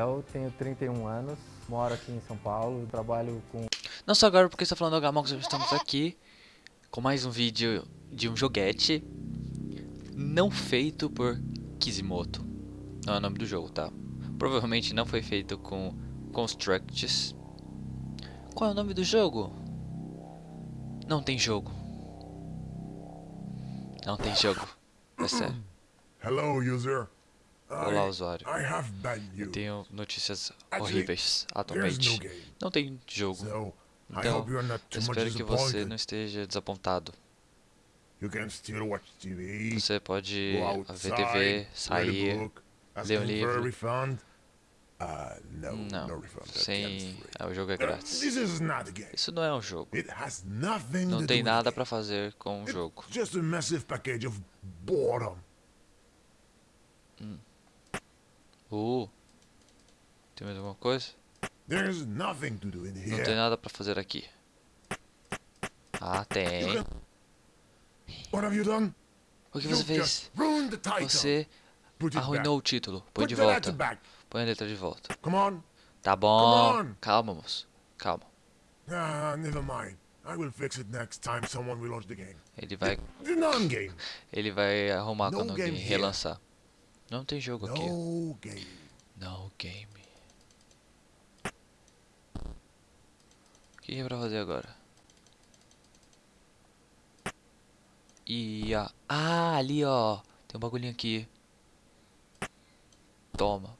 Eu tenho 31 anos, moro aqui em São Paulo, trabalho com... Não só agora porque está falando do Gamox, estamos aqui com mais um vídeo de um joguete não feito por Kizimoto. Não é o nome do jogo, tá? Provavelmente não foi feito com Constructs. Qual é o nome do jogo? Não tem jogo. Não tem jogo. É sério. Hello, user. Olá, usuário. Eu tenho notícias horríveis atualmente. Não tem jogo. Então, espero que você não esteja desapontado. Você pode ver TV, sair, ler um livro. no, Não, sem... Ah, o jogo é grátis. Isso não é um jogo. Não tem nada pra fazer com o game. jogo. It's just a massive package of boredom. Uh, tem mais alguma coisa? Não tem nada pra fazer aqui. Ah, tem. O que você fez? Você arruinou o título. Põe de volta. Põe a letra de volta. Tá bom. Calma, moço. Calma. Ah, never mind. I will fix it next time someone launch the game. Ele vai, ele vai arrumar quando alguém relançar. Não tem jogo aqui. No game. No game. O que é pra fazer agora? E a... Ah, ali ó. Tem um bagulhinho aqui. Toma.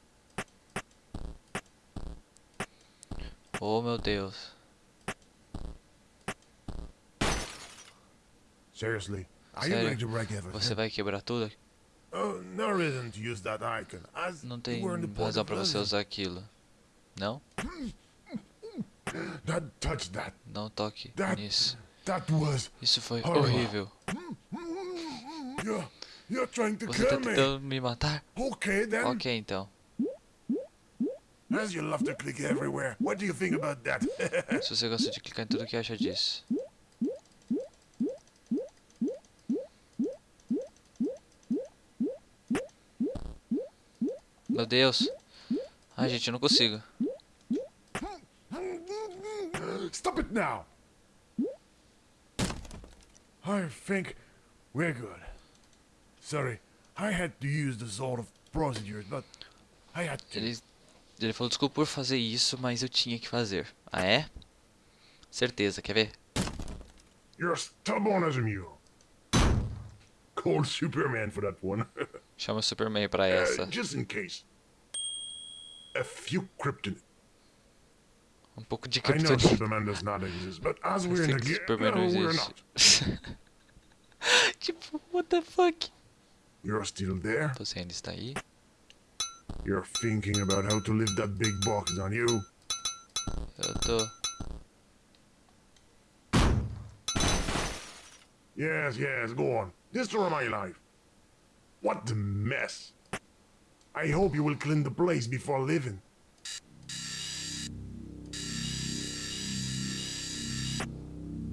Oh meu Deus. Seriously. Sério? Você vai quebrar tudo? Não you tem razão pra você usar aquilo. Não? That touch that. Não toque That nisso. that was. Isso foi horrível. You're you're trying to Você tá me. tentando me matar? Okay then. Ok, então. As you love to click everywhere. What do you think about that? Se você gosta de clicar em tudo, que acha disso? Meu Deus. Ai, gente, eu não consigo. Stop it now. I think we're good. Sorry, I had to use the sort of procedures, but I had to. Ele, ele falou desculpa por fazer isso, mas eu tinha que fazer. Ah, é? Certeza, quer ver? You're stubborn as a mule. Call Superman for that one. Chama o Superman pra Uh, essa. just in case. A few kryptonite. Um pouco de I know kryptonita. Superman does not exist, but as we're in a Superman não existe. not. tipo, what the fuck? You're still there. Você ainda está aí? You're thinking about how to lift that big box, aren't you? Eu tô... Yes, yes, go on. Destroy my life. What the mess. I hope you will clean the place before leaving.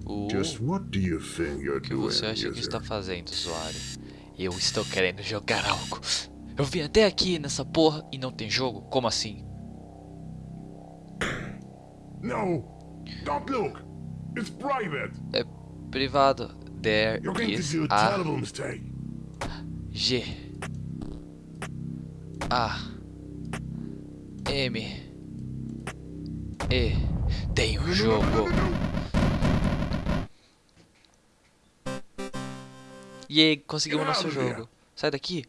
Uh, Just what do you think you're o que doing, você acha que está fazendo, usuário? Eu estou querendo jogar algo. Eu vim até aqui nessa porra e não tem jogo? Como assim? No! Don't look! It's private! É privado. There You're is do a a terrible mistake. G A M E Tem um jogo. E aí, conseguimos nosso jogo. Sai daqui.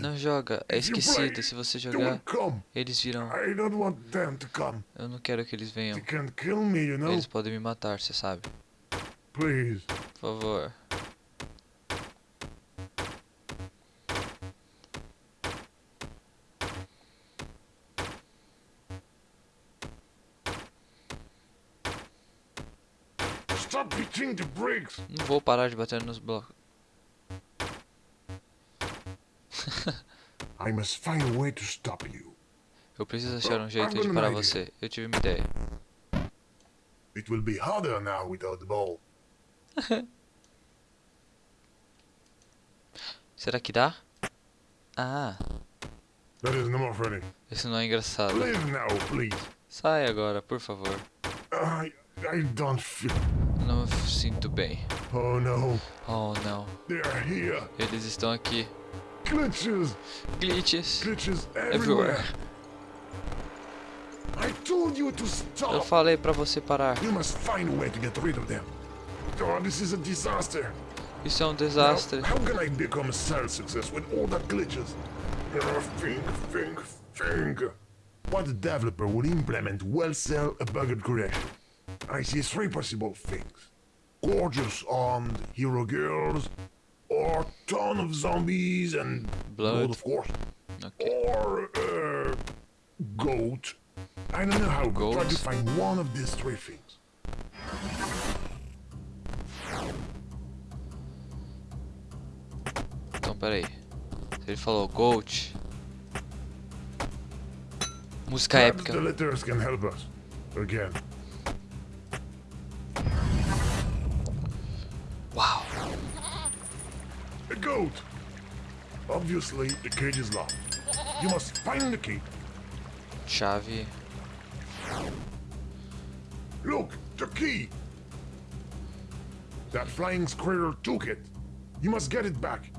Não joga. É esquecido. Se você jogar, eles virão. Eu não quero que eles venham. Eles podem me matar, você sabe. Por favor. Stop hitting the bricks! Não vou parar de bater nos blocos. I must find a way to stop you. Eu preciso achar um jeito de parar você. Eu tive uma ideia. It will be harder now without the ball. Será que dá? Ah. That is not funny. Esse não é engraçado. Leave now, please. Sai agora, por favor. I I don't feel. Não sinto bem. Oh no, Oh não. they are here. Eles estão aqui. Glitches, Glitches. glitches Everywhere. everywhere. I told you to Eu stop. falei pra você parar. You must find a way to get rid of them. Oh, this is a disaster. Isso é um Now, desastre. how can I become a sales success with all that glitches? Think, think, think. What developer would implement will sell a bugged creation? I see three possible things. Gorgeous armed hero girls, or ton of zombies and Blood. of course, Ok. or uh, goat. I don't know how. but Try to find one of these three things. Então, peraí. Ele falou Gold. Música Perhaps épica. the letters can help us. Again. Goat! Obviously, the cage is locked. You must find the key. Chave. Look, the key! That flying squirrel took it. You must get it back.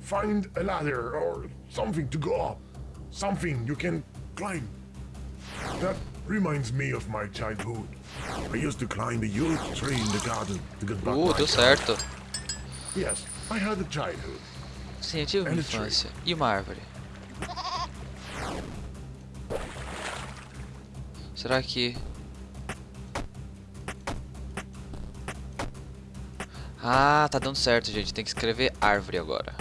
Find a ladder or something to go up. Something you can climb. That reminds me of my childhood. I used to climb a huge tree in the garden to get back Uh, deu certo. Yes, I had a childhood. Sim, eu tive uma infância. E uma árvore. Será que... Ah, tá dando certo, gente. Tem que escrever árvore agora.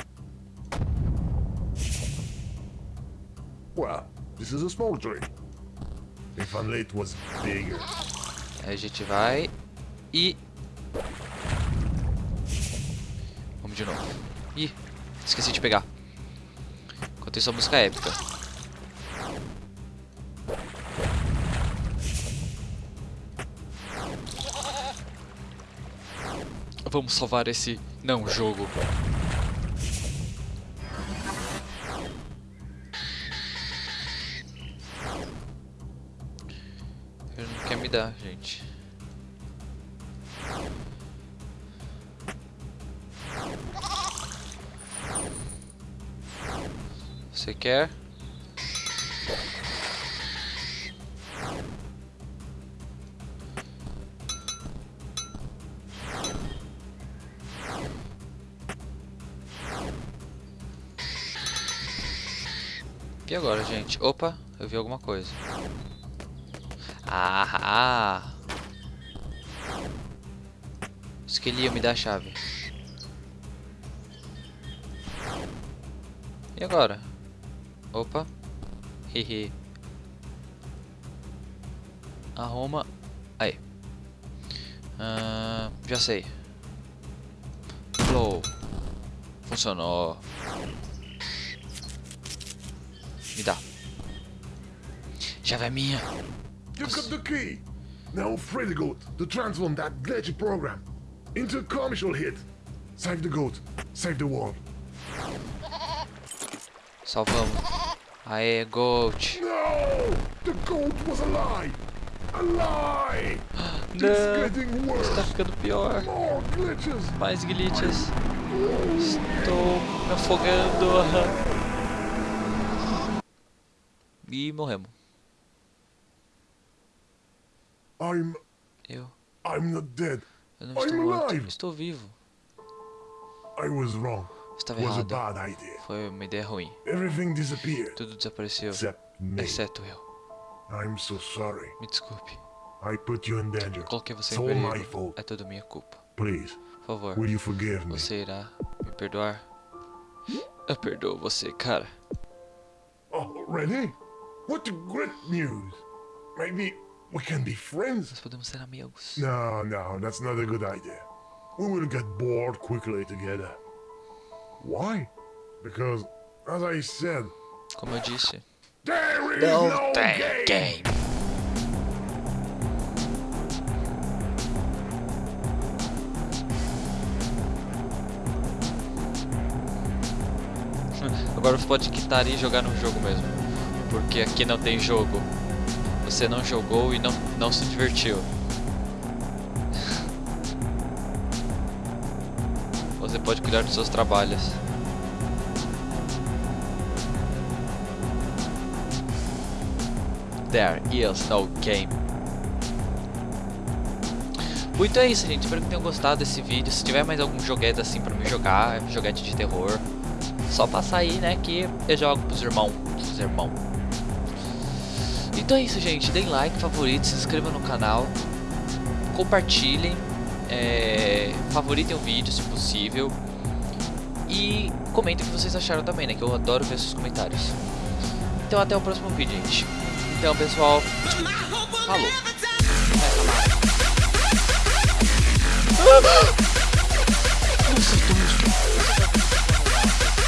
Well, this is a small tree. If only it was bigger. Aí a gente vai e... esqueci de pegar. Enquanto isso, a música é épica. Vamos salvar esse não jogo. Ele não quer me dar, gente. Você quer? E agora, gente? Opa, eu vi alguma coisa. Ah! Isso ele ia me dar a chave. E agora? Opa. Hehe. Arruma. Aí. Ah, já sei. Flow. Funcionou. Me dá. Chave é minha. You got the key! Now free the goat to transform that glitchy program into a commercial hit. Save the goat, save the world. Salvamos. Aê, Gold. Não. getting worse! Tá ficando pior. Mais glitches. Estou me afogando. E morremos. I'm Eu. I'm not dead. Eu não I'm estou morto. alive. Estou vivo. I was wrong. Estava errado. bad idea. Foi uma ideia ruim. Everything disappeared. Tudo desapareceu. Except me. Exceto eu. I'm so sorry. Me desculpe. I put you in danger. Coloquei você em perigo. É tudo minha culpa. Please, Por favor, will you forgive me? você irá me perdoar? Eu perdoo você, cara. Already? What great news! Maybe we can be friends? Nós podemos ser amigos. No, no, that's not a good idea. We will get bored quickly together. Why? Because, as I said, Como eu disse. there is no tem game! game. Agora você pode quitar e jogar no jogo mesmo. porque aqui não tem jogo. Você não jogou e não, não se divertiu. Pode cuidar dos seus trabalhos. There is no game. Muito é isso, gente. Espero que tenham gostado desse vídeo. Se tiver mais algum joguete assim pra me jogar, joguete de terror, só passar aí, né, que eu jogo pros irmãos. Pros irmãos. Então é isso, gente. Deem like, favorito, se inscrevam no canal, compartilhem, é, favoritem o vídeo se possível e comentem o que vocês acharam também, né? Que eu adoro ver seus comentários. Então até o próximo vídeo, gente. Então, pessoal, falou. Nossa,